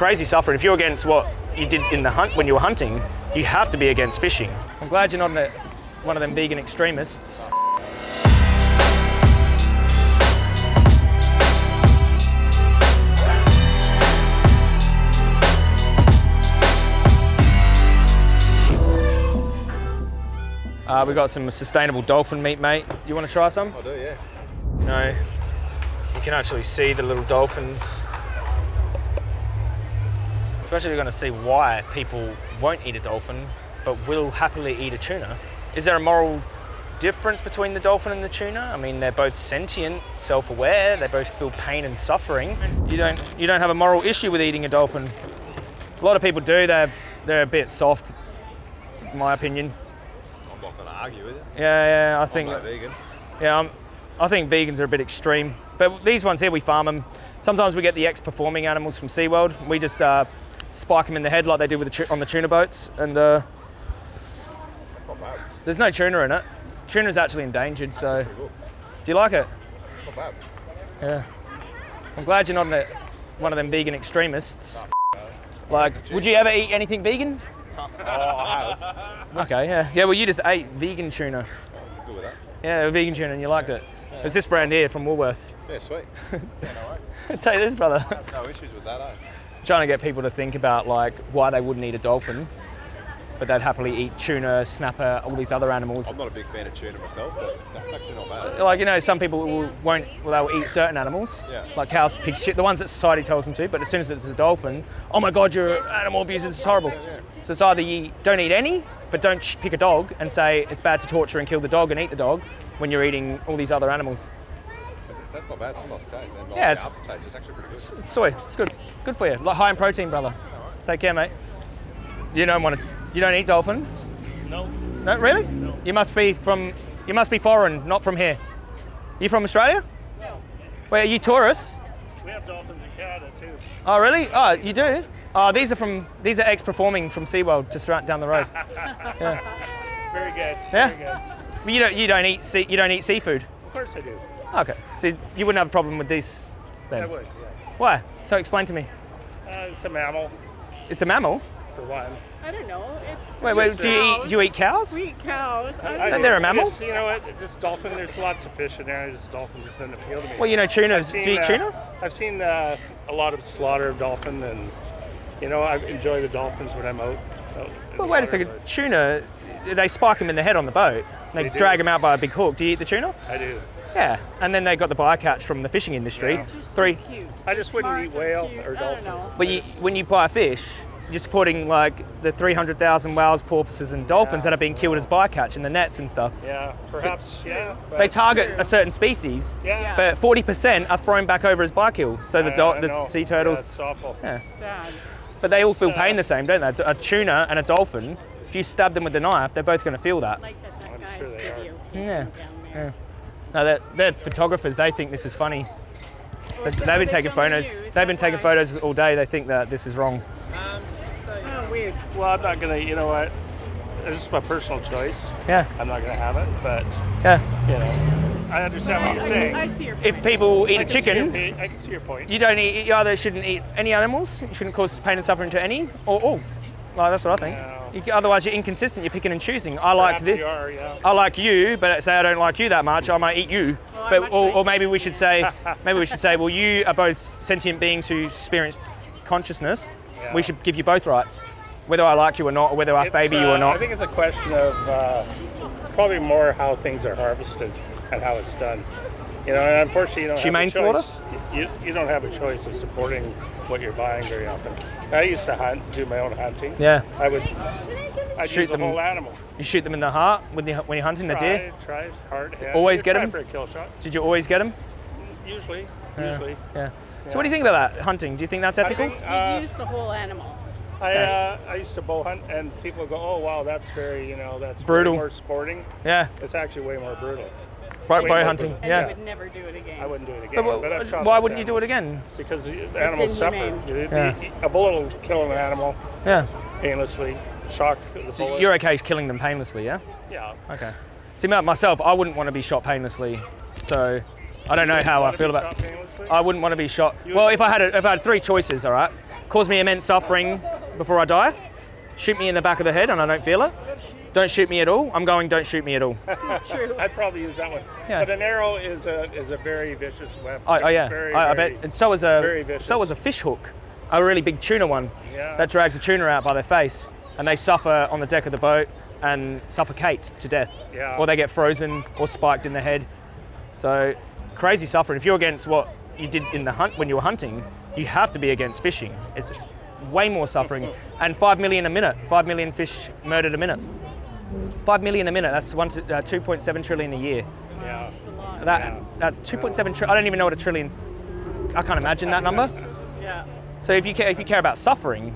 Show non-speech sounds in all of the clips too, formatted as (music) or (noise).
crazy suffering. If you're against what you did in the hunt when you were hunting, you have to be against fishing. I'm glad you're not a, one of them vegan extremists. Uh, we got some sustainable dolphin meat, mate. You want to try some? I do, yeah. You know, you can actually see the little dolphins. Especially, you're going to see why people won't eat a dolphin, but will happily eat a tuna. Is there a moral difference between the dolphin and the tuna? I mean, they're both sentient, self-aware. They both feel pain and suffering. You don't, you don't have a moral issue with eating a dolphin. A lot of people do. They're, they're a bit soft, in my opinion. I'm not going to argue with it. Yeah, yeah. I I'm think. no vegan. Yeah, um, I think vegans are a bit extreme. But these ones here, we farm them. Sometimes we get the ex-performing animals from SeaWorld. We just uh, spike them in the head like they did with the on the tuna boats. And uh, there's no tuna in it. Tuna's actually endangered, so do you like it? Yeah. I'm glad you're not a, one of them vegan extremists. Like, would you ever eat anything vegan? Oh, I have. Okay, yeah. Yeah, well, you just ate vegan tuna. I'm good with that. Yeah, vegan tuna, and you liked it. It's this brand here from Woolworths. Yeah, sweet. yeah, no. Take this, brother. No issues with that, eh? Trying to get people to think about like why they wouldn't eat a dolphin, but they'd happily eat tuna, snapper, all these other animals. I'm not a big fan of tuna myself, but that's actually not bad. Like you know, some people will, won't, well, they'll eat certain animals, Yeah. like cows, pigs, shit, the ones that society tells them to. But as soon as it's a dolphin, oh my god, you're animal abuser. This is horrible. So it's either you don't eat any, but don't pick a dog and say it's bad to torture and kill the dog and eat the dog when you're eating all these other animals. That's not bad. It's a nice taste. And Yeah, it's- the aftertaste. It's actually pretty good. It's soy. It's good. Good for you. Like high in protein, brother. Take care, mate. You don't want to. You don't eat dolphins. No, No, really? No. You must be from. You must be foreign, not from here. You from Australia? no. Wait, are you tourists? We have dolphins in Canada too. Oh, really? Oh, you do? Oh, these are from. These are ex-performing from SeaWorld, just right down the road. (laughs) Very good. Yeah? Very good. But you don't. You don't eat. Sea, you don't eat seafood. Of course I do. Okay. So you wouldn't have a problem with these, then? I then? would. Yeah. Why? So explain to me. Uh, it's a mammal It's a mammal. for one. I don't know. It, Wait, wait. Do you eat? Do you eat cows? sweet cows. I I don't And they're a just- mammal? You know what? It's Just dolphin. There's lots of fish in there. Just dolphin just doesn't appeal to me. Well, you know tunas. Seen, Do you eat uh, tuna? I've seen uh, a lot of slaughter of dolphin, and you know I enjoy the dolphins when I'm out. out Well, wait a second. but They they spike them in the head on the boat. They, They do. drag them out by a big hook. Do you eat the tuna? I do. Yeah. And then they got the bycatch from the fishing industry. Yeah. Just Three. cute. I just wouldn't Smart, eat whale cute. or dolphin. But you, when you buy a fish, you're supporting like the 300,000 whales, porpoises, and dolphins that are being killed as bycatch in the nets and stuff. Yeah, perhaps. Yeah. but- They target a certain species, Yeah. but 40% are thrown back over as bykill. So the, I- I the sea turtles, Yeah, it's awful. Sad. but they all feel pain the same, don't they? A tuna and a dolphin, if you stab them with a knife, they're both going to feel that. Like that, that I'm guy's sure they are. videotaping Yeah. Down. No, they're, they're photographers. They think this is funny. They- They've been taking photos. They've been taking photos all day. They think that this is wrong. Oh, weird. Well, I'm not gonna. You know what? This is my personal choice. Yeah, I'm not gonna have it, but yeah. you know, I understand what you're saying. I, I see your point. If people eat I a can see your chicken, I can see your point. you don't eat. You either shouldn't eat any animals. You shouldn't cause pain and suffering to any, or all. Like that's what I think. No. You, otherwise, you're inconsistent. You're picking and choosing. I like this. yeah. I like you, but say I don't like you that much, I might eat you. Well, but or, or maybe we should say, (laughs) maybe we should say, well, you are both sentient beings who experience consciousness. Yeah. We should give you both rights, whether I like you or not, or whether I It's, favour you uh, or not. I think it's a question of uh, probably more how things are harvested and how it's done. You know, and unfortunately, you don't Humane have a choice. slaughter? You, you don't have a choice of supporting what you're buying very often. I used to hunt, do my own hunting. yeah, I would I'd Shoot use the them- whole animal. you shoot them in the heart when, you, when you're hunting the deer. Try, try hard. Yeah. always You get them? for a kill shot. Did you always get them? Usually, usually. Yeah. So what do you think about that hunting? Do you think that's ethical? Hunting, You uh, use the whole animal. I, uh, I used to bow hunt, and people go, "Oh, wow, that's very, you know, that's Brutal. more sporting." Yeah, It's actually way more brutal. Bow, bow hunting. wait. And Yeah. you would never do it again. I wouldn't do it again. But wha- but why wouldn't you do it again? Because the the animals suffer. Yeah. A bullet will kill an animal Yeah. painlessly. Shock the So bullet. you're okay killing them painlessly, yeah? yeah. Okay. See, myself, I wouldn't want to be shot painlessly. So I don't know how I feel about. shot painlessly? I wouldn't want to be shot. You Well, if I had a, if I had three choices, all right, cause me immense suffering before I die. Shoot me in the back of the head and I don't feel it. Don't shoot me at all. I'm going. Don't shoot me at all. (laughs) True. I'd probably use that one. Yeah. But an arrow is a is a very vicious weapon. Oh, oh yeah, Very, I, I very- bet. And so is a very so is a fish hook, a really big tuna one Yeah. that drags a tuna out by their face, and they suffer on the deck of the boat and suffocate to death, Yeah. or they get frozen or spiked in the head. So crazy suffering. If you're against what you did in the hunt when you were hunting, you have to be against fishing. It's way more suffering, (laughs) and five million a minute. Five million fish murdered a minute. Five million a minute. That's one to, uh, 2.7 trillion a year. Yeah. It's a lot. That, that 2.7 trillion. I don't even know what a trillion. I can't imagine that number. Yeah. So if you care, if you care about suffering,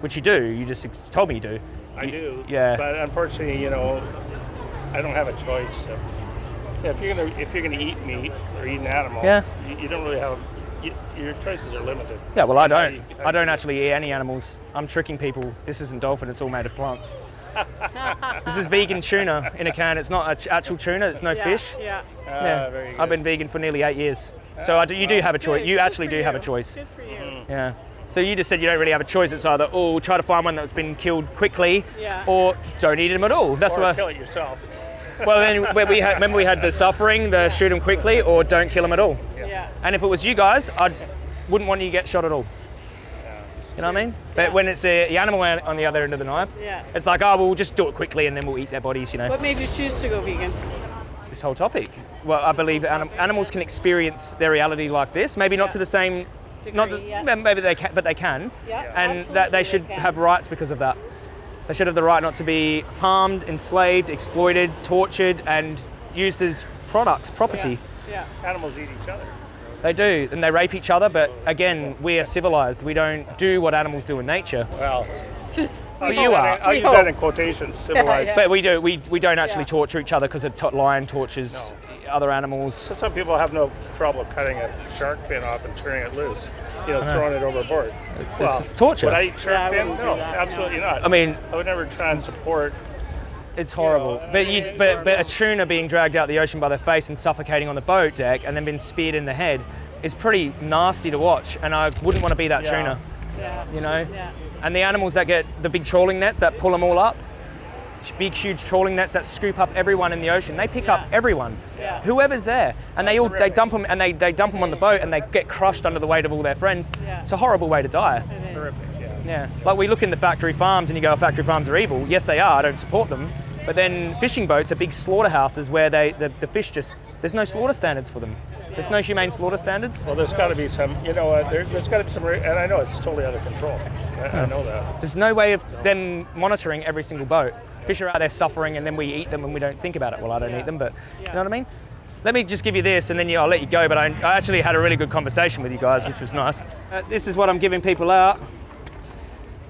which you do, you just told me you do. I you- do. Yeah. But unfortunately, you know, I don't have a choice. So. Yeah, if you're gonna if you're gonna eat meat or eat an animal, Yeah. you, you don't really have. You, your choices are limited. yeah. Well, I don't. I don't actually eat any animals. I'm tricking people. This isn't dolphin. It's all made of plants. (laughs) this is vegan tuna in a can. It's not a actual tuna. It's no Yeah. fish. Yeah. Ah, Yeah. very good. I've been vegan for nearly eight years. So I do, you do have a choice. You actually do have a choice. Good for you. Yeah. So you just said you don't really have a choice. It's either oh try to find one that's been killed quickly, Yeah. or don't eat them at all. That's or what. Kill it yourself. Well, then (laughs) we had, remember we had the suffering, the shoot them quickly or don't kill them at all. Yeah. And if it was you guys, I wouldn't want you to get shot at all. You know what I mean? But Yeah. when it's uh, the animal on on the other end of the knife, Yeah. it's like, oh, we'll just do it quickly and then we'll eat their bodies, you know. What made you choose to go vegan? This whole topic. Well, I believe anim- animals can experience their reality like this. Maybe not to the same, not Degree, the, yeah. maybe they can, but they can. Yeah, and that they should they have rights because of that. They should have the right not to be harmed, enslaved, exploited, tortured, and used as products, property. Yeah. Animals eat each other. They do, and they rape each other. But again, we are civilized. We don't do what animals do in nature. Well, Just. I'll Well, use you that are. in- I'll use that in quotations. (laughs) Civilized. yeah. But we do. We, we don't actually Yeah. torture each other because a lion tortures other animals. Some people have no trouble cutting a shark fin off and turning it loose. You know, uh-huh. throwing it overboard. It's- it's- it's torture. Would I eat shark Yeah, fin? No, that, no. absolutely not. I mean, I would never try and support. It's horrible. But you, but, but a tuna being dragged out the ocean by their face and suffocating on the boat deck and then being speared in the head is pretty nasty to watch. And I wouldn't want to be that Yeah. tuna. Yeah. You know. Yeah. And the animals that get the big trawling nets that pull them all up, big huge trawling nets that scoop up everyone in the ocean. They pick up everyone, Yeah. whoever's there, and they all they dump them and they, they dump them on the boat and they get crushed under the weight of all their friends. Yeah. It's a horrible way to die. It is. Yeah. Yeah, like we look in the factory farms and you go, factory farms are evil. Yes, they are. I don't support them. But then fishing boats are big slaughterhouses where they the, the fish just there's no slaughter standards for them. There's no humane slaughter standards. Well, there's got to be some, you know what, there, there's got to be some, and I know it's totally out of control. I, I know that. There's no way of them monitoring every single boat. Fish are out there suffering and then we eat them and we don't think about it. Well, I don't Yeah. eat them, but you know what I mean? Let me just give you this and then you, I'll let you go. But I, I actually had a really good conversation with you guys, which was nice. Uh, this is what I'm giving people out.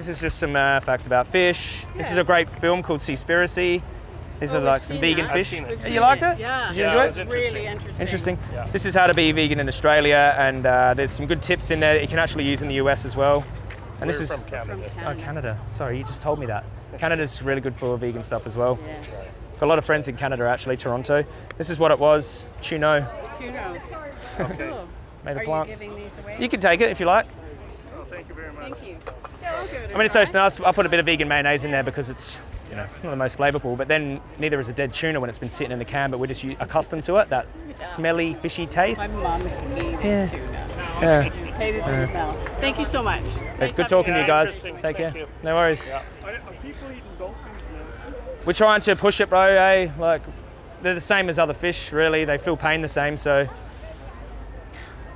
This is just some uh, facts about fish. This is a great film called Seaspiracy. These Oh, are like some vegan that. fish. seen it. We've you liked it, it? yeah. Did you Yeah, enjoy it it? was Really interesting. Interesting. Yeah. This is how to be vegan in Australia, and uh, there's some good tips in there that you can actually use in the US as well. And this We're is from Canada. From oh Canada. Canada. Sorry, you just told me that. Canada's really good for vegan stuff as well. Yes. Got a lot of friends in Canada actually, Toronto. This is what it was. Tuno, Tuna. Cool. made of you plants. giving these away? You can take it if you like. Oh, thank you very much. Thank you. Yeah, all good. I mean, it's so nice. I put a bit of vegan mayonnaise in there because it's, you know, not the most flavourful. But then neither is a dead tuna when it's been sitting in the can. But we're just accustomed to it. That smelly, fishy My taste. mom hated Yeah. tuna. Yeah. Hated the smell. Thank you so much. Nice Good having talking to you guys. interesting. Take care. You. No worries. Yeah. Are, are people eating dolphins now? We're trying to push it, bro. Eh? Like they're the same as other fish, really. They feel pain the same. So,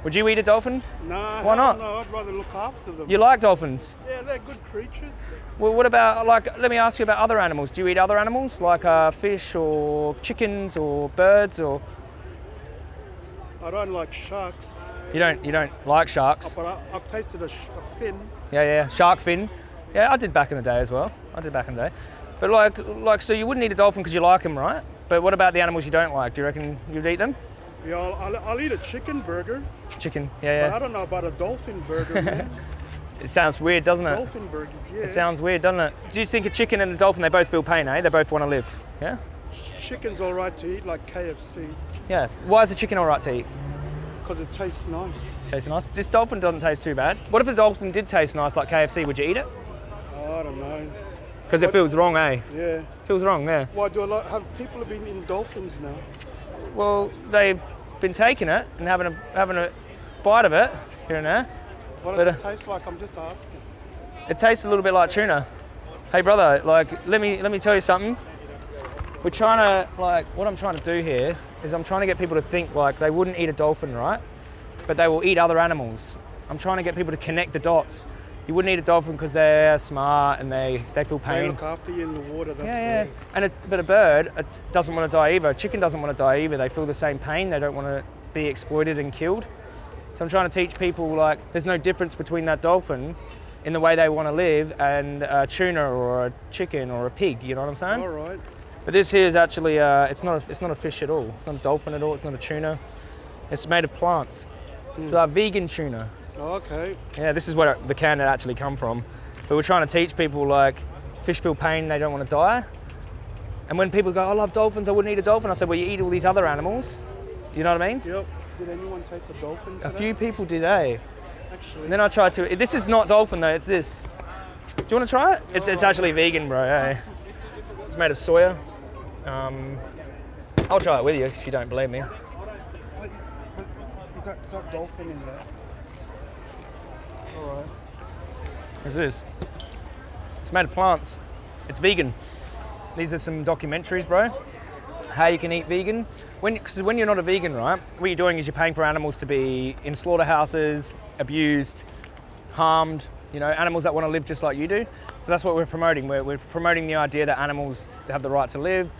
would you eat a dolphin? Nah, Why not? No, I'd rather look after them. You like dolphins? Yeah, they're good creatures. Well, what about like? Let me ask you about other animals. Do you eat other animals like uh, fish or chickens or birds or? I don't like sharks, You don't. You don't like sharks? but I, I've tasted a, sh- a fin. Yeah, yeah. Shark fin. Yeah, I did back in the day as well. I did back in the day. But like, like, so you wouldn't eat a dolphin because you like them, right? But what about the animals you don't like? Do you reckon you'd eat them? Yeah, I'll, I'll, I'll eat a chicken burger, Chicken. but Yeah, I don't know about a dolphin burger, man. (laughs) It sounds weird, doesn't it? dolphin burgers, yeah. It sounds weird, doesn't it? Do you think a chicken and a dolphin, they both feel pain, eh? They both want to live. Yeah? Chicken's all right to eat, like KFC. Yeah. Why is a chicken all right to eat? Because it tastes nice. Tastes nice. This dolphin doesn't taste too bad. What if the dolphin did taste nice like KFC? Would you eat it? I don't know. Because it feels wrong, eh? Yeah. Feels wrong, yeah. Why do a lot have people have been in dolphins now? Well, they've been taking it and having a having a bite of it here and there. What does uh, it taste like? I'm just asking. It tastes a little bit like tuna. Hey brother, like let me let me tell you something. We're trying to like what I'm trying to do here is I'm trying to get people to think like they wouldn't eat a dolphin, right? But they will eat other animals. I'm trying to get people to connect the dots. You wouldn't eat a dolphin because they're smart and they, they feel pain. They look after you in the water. That's Yeah, yeah. And a, but a bird uh doesn't want to die either. A chicken doesn't want to die either. They feel the same pain. They don't want to be exploited and killed. So I'm trying to teach people like there's no difference between that dolphin in the way they want to live and a tuna or a chicken or a pig. You know what I'm saying? All right. But this here is actually uh, it's not a, it's not a fish at all. It's not a dolphin at all. It's not a tuna. It's made of plants. It's like vegan tuna. Okay. Yeah, this is where the can had actually come from. But we're trying to teach people like fish feel pain, they don't want to die. And when people go, I love dolphins, I wouldn't eat a dolphin, I said, well, you eat all these other animals. You know what I mean? Yep. Did anyone take the dolphin? A few people did, eh? Actually. And then I tried to. This is not dolphin though. It's this. Do you want to try it? It's it's actually vegan, bro. Eh? It's made of soya. Um, I'll try it with you if you don't believe me. Is that, is that dolphin in there? All right. What's this? It's made of plants. It's vegan. These are some documentaries, bro. How you can eat vegan. When, cause when you're not a vegan, right, what you're doing is you're paying for animals to be in slaughterhouses, abused, harmed, you know, animals that want to live just like you do. So that's what we're promoting. We're, we're promoting the idea that animals have the right to live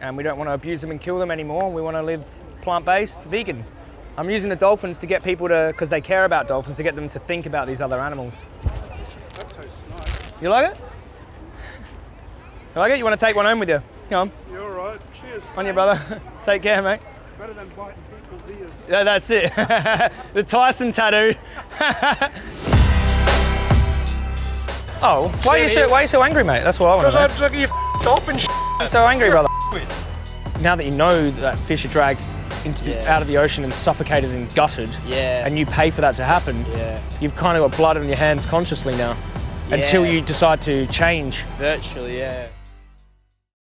and we don't want to abuse them and kill them anymore. We want to live plant-based, vegan. I'm using the dolphins to get people to, because they care about dolphins, to get them to think about these other animals. You like it? You like it? You want to take one home with you? Come on, You're all right. Cheers. on your brother. (laughs) take care, mate. Better than biting people's ears. Yeah, that's it. (laughs) the Tyson tattoo. (laughs) oh, why are you so why are you so angry, mate? That's what I want to know. Because I'm looking at your dolphin sh- I'm so angry, brother. Now that you know that fish are dragged into the, out of the ocean and suffocated and gutted, Yeah. and you pay for that to happen, yeah. you've kind of got blood on your hands consciously now. Until you decide to change. Virtually, yeah.